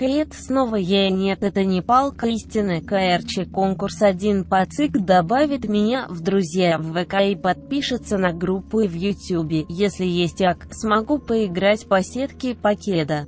Хейт снова я нет это не палка истины КРЧ конкурс 1 по ЦИК добавит меня в друзья в ВК и подпишется на группу в Ютубе, если есть ак, смогу поиграть по сетке покеда.